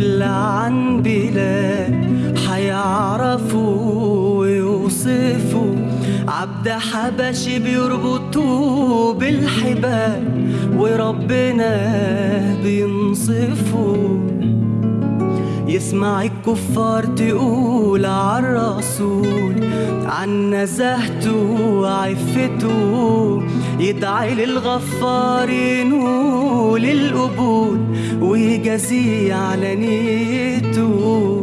طفل عن بلاد حيعرفوا ويوصفوا عبد حبشي بيربطوا بالحبال وربنا بينصفوا يسمع الكفار تقول عالرسول عن نزاهته وعفته يدعي للغفار ينول القبول ويجازيه على نيته.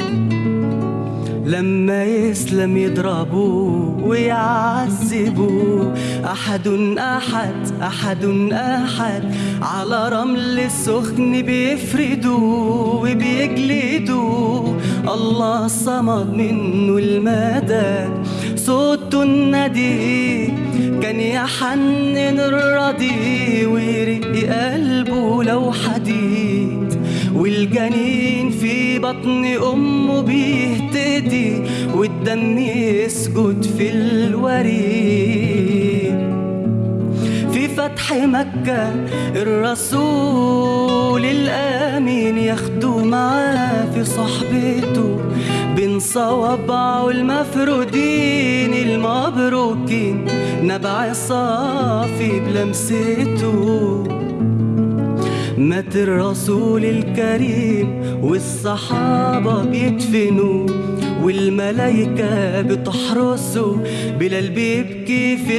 لما يسلم يضربوه ويعذبوه أحد أحد أحد أحد. على رمل السخن بيفردوا وبيجلدوا. الله صمد منه المدد. صوته الندي كان يحنن الرضي ويرق قلبه لو حديد. والجنين في بطن أمه بيهتدي والدم يسجد في الوريد. في فتح مكة الرسول الأمين ياخدوا معاه في صحبته بين صوابعه المفرودين المبروكين نبع صافي بلمسته. مات الرسول الكريم والصحابة بيدفنوا والملايكة بتحرسه بلال بيبكي في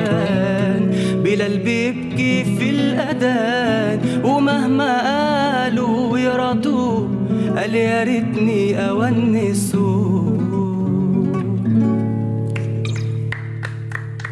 الأذان بلال بيبكي في الأذان ومهما قالوا يرضوه قال يا ريتني أونسه.